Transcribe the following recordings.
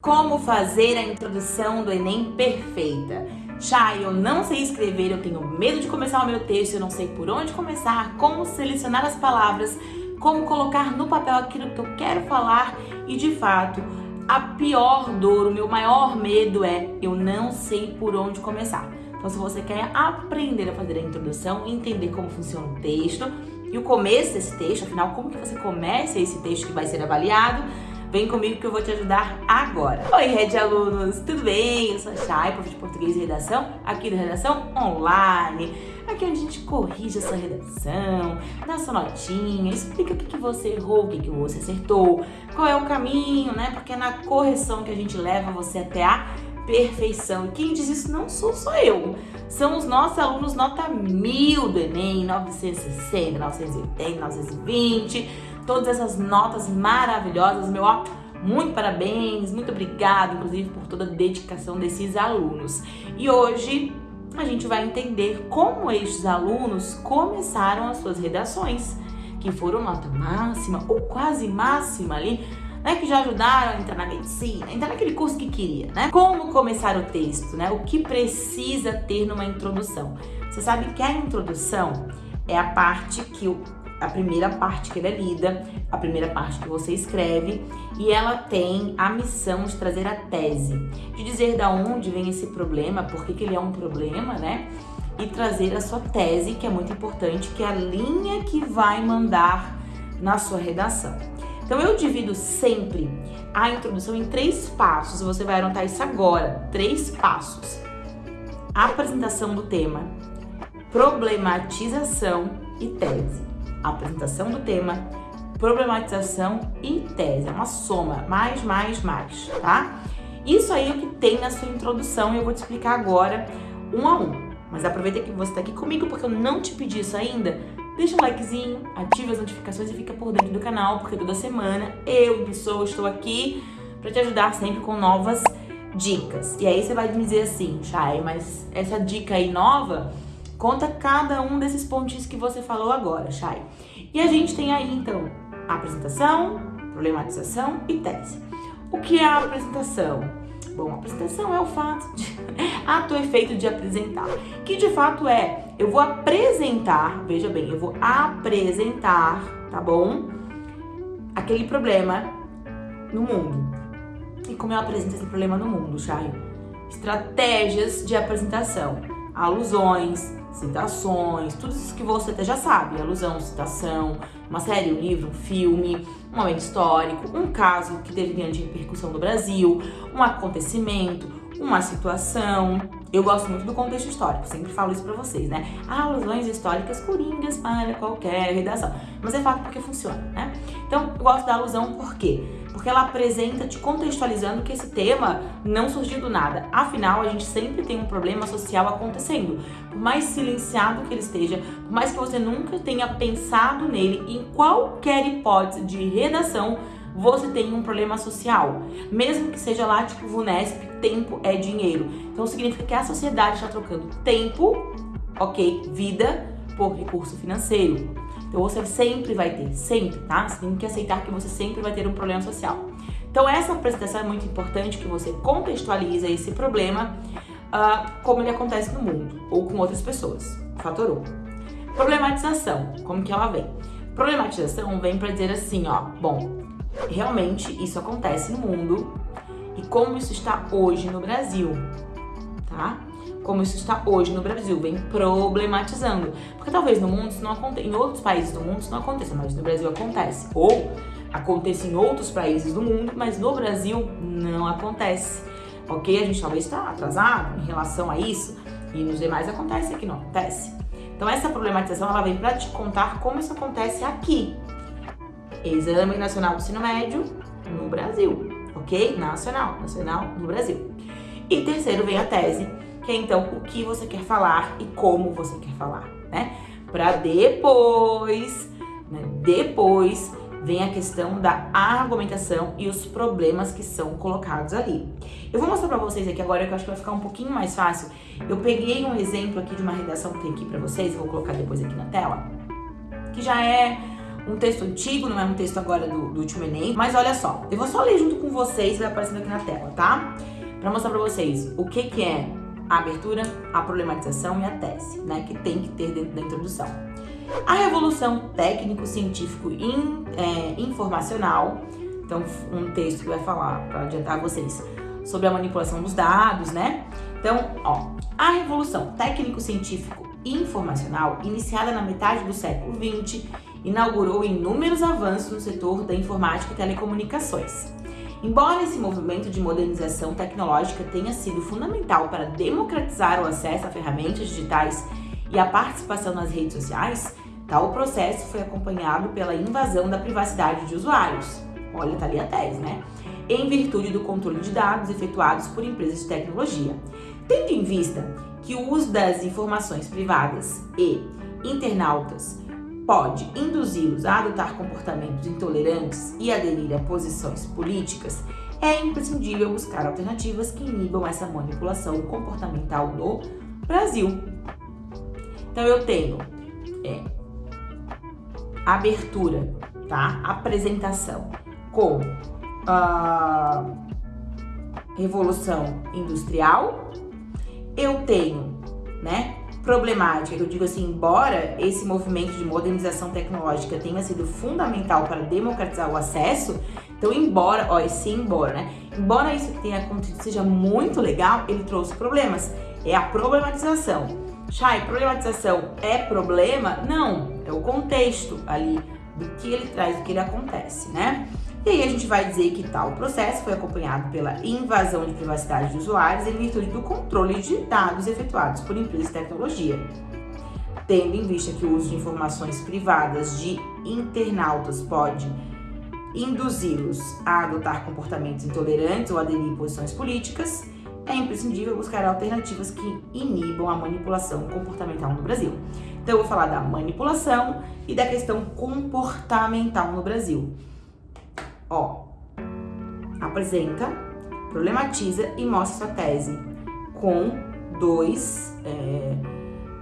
Como fazer a introdução do Enem perfeita? Chay, eu não sei escrever, eu tenho medo de começar o meu texto, eu não sei por onde começar, como selecionar as palavras, como colocar no papel aquilo que eu quero falar e, de fato, a pior dor, o meu maior medo é eu não sei por onde começar. Então, se você quer aprender a fazer a introdução, entender como funciona o texto e o começo desse texto, afinal, como que você começa esse texto que vai ser avaliado, Vem comigo que eu vou te ajudar agora. Oi, Rede Alunos, tudo bem? Eu sou a Chay, prof de Português e Redação, aqui da Redação Online. Aqui é onde a gente corrige a sua redação, dá sua notinha, explica o que, que você errou, o que, que você acertou, qual é o caminho, né? Porque é na correção que a gente leva você até a perfeição. E quem diz isso não sou só eu. São os nossos alunos nota mil do Enem, 960, 980, 920 todas essas notas maravilhosas. Meu ó, muito parabéns, muito obrigada, inclusive, por toda a dedicação desses alunos. E hoje a gente vai entender como estes alunos começaram as suas redações, que foram nota máxima ou quase máxima ali, né, que já ajudaram a entrar na medicina, entrar naquele curso que queria, né? Como começar o texto, né? O que precisa ter numa introdução. Você sabe que a introdução é a parte que o a primeira parte que ela é lida, a primeira parte que você escreve, e ela tem a missão de trazer a tese, de dizer da onde vem esse problema, por que, ele é um problema, né? E trazer a sua tese, que é muito importante, que é a linha que vai mandar na sua redação. Então eu divido sempre a introdução em três passos, você vai anotar isso agora, três passos. Apresentação do tema, problematização e tese apresentação do tema, problematização e tese. É uma soma, mais, mais, mais, tá? Isso aí é o que tem na sua introdução e eu vou te explicar agora um a um. Mas aproveita que você está aqui comigo porque eu não te pedi isso ainda. Deixa um likezinho, ative as notificações e fica por dentro do canal, porque toda semana eu, pessoa, estou aqui para te ajudar sempre com novas dicas. E aí você vai me dizer assim, Chay, mas essa dica aí nova Conta cada um desses pontinhos que você falou agora, Chay. E a gente tem aí, então, apresentação, problematização e tese. O que é a apresentação? Bom, a apresentação é o fato de... ato efeito de apresentar. Que de fato é, eu vou apresentar, veja bem, eu vou apresentar, tá bom? Aquele problema no mundo. E como eu apresento esse problema no mundo, Chay? Estratégias de apresentação, alusões, citações, tudo isso que você até já sabe, alusão, citação, uma série, um livro, um filme, um momento histórico, um caso que teve grande repercussão no Brasil, um acontecimento, uma situação. Eu gosto muito do contexto histórico, sempre falo isso pra vocês, né? Alusões históricas coringas para qualquer redação. Mas é fato porque funciona, né? Então, eu gosto da alusão por quê? Porque ela apresenta te contextualizando que esse tema não surgiu do nada. Afinal, a gente sempre tem um problema social acontecendo. Por mais silenciado que ele esteja, por mais que você nunca tenha pensado nele, em qualquer hipótese de redação, você tem um problema social. Mesmo que seja lá, tipo, VUNESP, tempo é dinheiro. Então significa que a sociedade está trocando tempo, ok, vida, por recurso financeiro. Então você sempre vai ter, sempre, tá? Você tem que aceitar que você sempre vai ter um problema social. Então essa apresentação é muito importante que você contextualiza esse problema uh, como ele acontece no mundo ou com outras pessoas. Fator 1. Problematização, como que ela vem? Problematização vem para dizer assim, ó, bom, realmente isso acontece no mundo e como isso está hoje no Brasil, tá? Como isso está hoje no Brasil, vem problematizando. Porque talvez no mundo isso não aconteça, em outros países do mundo isso não aconteça, mas no Brasil acontece. Ou aconteça em outros países do mundo, mas no Brasil não acontece. Ok? A gente talvez está atrasado em relação a isso e nos demais acontece aqui não acontece. Então essa problematização ela vem para te contar como isso acontece aqui, Exame Nacional do Ensino Médio no Brasil, ok? Nacional, nacional no Brasil. E terceiro vem a tese, que é então o que você quer falar e como você quer falar, né? Para depois, né, depois vem a questão da argumentação e os problemas que são colocados ali. Eu vou mostrar para vocês aqui agora, que eu acho que vai ficar um pouquinho mais fácil. Eu peguei um exemplo aqui de uma redação que tem aqui para vocês, vou colocar depois aqui na tela, que já é um texto antigo, não é um texto agora do, do último Enem, mas olha só, eu vou só ler junto com vocês, vai aparecendo aqui na tela, tá? Pra mostrar pra vocês o que que é a abertura, a problematização e a tese, né, que tem que ter dentro da introdução. A revolução técnico-científico in, é, informacional, então um texto que vai falar, para adiantar vocês, sobre a manipulação dos dados, né? Então, ó, a revolução técnico-científico informacional, iniciada na metade do século XX, inaugurou inúmeros avanços no setor da informática e telecomunicações. Embora esse movimento de modernização tecnológica tenha sido fundamental para democratizar o acesso a ferramentas digitais e a participação nas redes sociais, tal processo foi acompanhado pela invasão da privacidade de usuários. Olha, tá ali a tese, né? Em virtude do controle de dados efetuados por empresas de tecnologia. Tendo em vista que o uso das informações privadas e internautas pode induzi-los a adotar comportamentos intolerantes e aderir a posições políticas, é imprescindível buscar alternativas que inibam essa manipulação comportamental no Brasil. Então eu tenho é, abertura, tá? Apresentação com a Revolução Industrial. Eu tenho, né, problemática, eu digo assim, embora esse movimento de modernização tecnológica tenha sido fundamental para democratizar o acesso, então embora, ó, esse embora, né, embora isso tenha acontecido seja muito legal, ele trouxe problemas, é a problematização. Chay, problematização é problema? Não, é o contexto ali do que ele traz, do que ele acontece, né? E aí a gente vai dizer que tal processo foi acompanhado pela invasão de privacidade de usuários em virtude do controle de dados efetuados por empresas de tecnologia. Tendo em vista que o uso de informações privadas de internautas pode induzi-los a adotar comportamentos intolerantes ou aderir posições políticas, é imprescindível buscar alternativas que inibam a manipulação comportamental no Brasil. Então eu vou falar da manipulação e da questão comportamental no Brasil. Ó, apresenta, problematiza e mostra sua tese com dois é,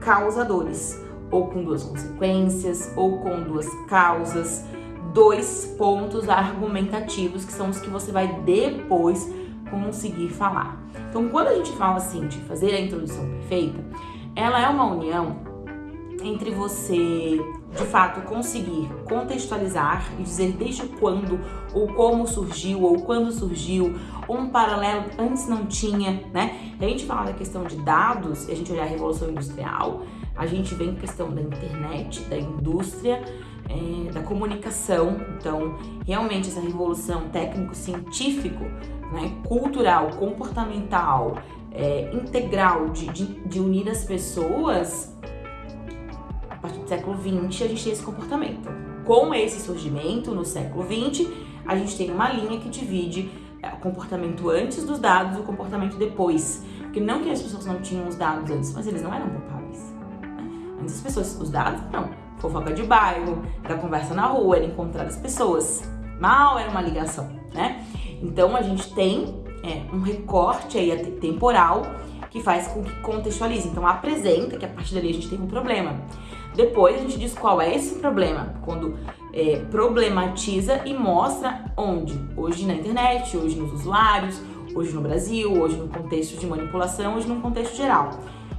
causadores, ou com duas consequências, ou com duas causas, dois pontos argumentativos que são os que você vai depois conseguir falar. Então, quando a gente fala assim de fazer a introdução perfeita, ela é uma união entre você, de fato, conseguir contextualizar e dizer desde quando ou como surgiu ou quando surgiu, um paralelo antes não tinha, né? E a gente fala da questão de dados, e a gente olhar a Revolução Industrial, a gente vem com a questão da internet, da indústria, é, da comunicação. Então, realmente essa revolução técnico-científico, né, cultural, comportamental, é, integral de, de, de unir as pessoas partir do século XX, a gente tem esse comportamento. Com esse surgimento, no século XX, a gente tem uma linha que divide é, o comportamento antes dos dados e o comportamento depois. Porque não que as pessoas não tinham os dados antes, mas eles não eram palpáveis. Né? Antes as pessoas, os dados, não. Fofoca de bairro, era conversa na rua, era encontrar as pessoas. Mal era uma ligação, né? Então a gente tem é, um recorte aí temporal que faz com que contextualize. Então apresenta que a partir dali a gente tem um problema. Depois a gente diz qual é esse problema, quando é, problematiza e mostra onde. Hoje na internet, hoje nos usuários, hoje no Brasil, hoje no contexto de manipulação, hoje no contexto geral.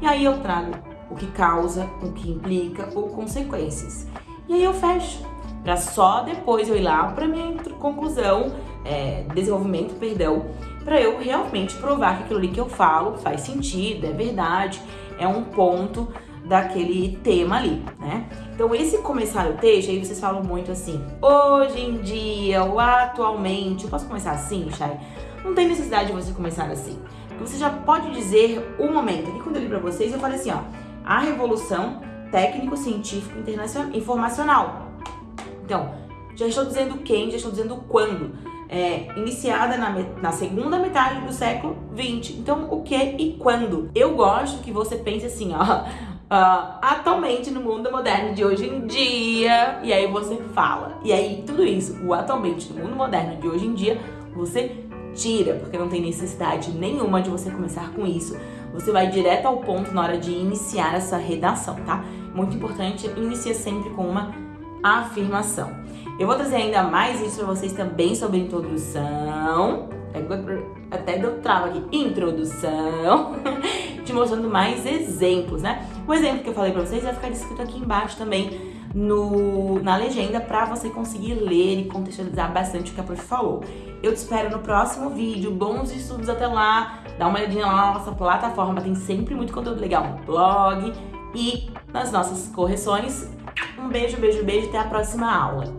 E aí eu trago o que causa, o que implica ou consequências. E aí eu fecho, para só depois eu ir lá para minha conclusão, é, desenvolvimento, perdão, para eu realmente provar que aquilo ali que eu falo faz sentido, é verdade, é um ponto daquele tema ali, né? Então, esse começar o texto, aí vocês falam muito assim, hoje em dia, ou atualmente, eu posso começar assim, Chay? Não tem necessidade de você começar assim. Você já pode dizer o momento. Aqui quando eu li pra vocês, eu falei assim, ó, a revolução técnico-científico informacional. Então, já estou dizendo quem, já estou dizendo quando. É, iniciada na, na, segunda metade do século 20. Então, o que e quando? Eu gosto que você pense assim, ó, uh, atualmente no mundo moderno de hoje em dia, e aí você fala. E aí tudo isso, o atualmente no mundo moderno de hoje em dia, você tira, porque não tem necessidade nenhuma de você começar com isso. Você vai direto ao ponto na hora de iniciar essa redação, tá? Muito importante, inicia sempre com uma afirmação. Eu vou trazer ainda mais isso para vocês também sobre introdução, até deu trava aqui, introdução, mostrando mais exemplos, né? O exemplo que eu falei para vocês vai ficar descrito aqui embaixo também no, na legenda para você conseguir ler e contextualizar bastante o que a prof falou. Eu te espero no próximo vídeo, bons estudos até lá, dá uma olhadinha lá na nossa plataforma, tem sempre muito conteúdo legal no blog e nas nossas correções. Um beijo, beijo, beijo, até a próxima aula.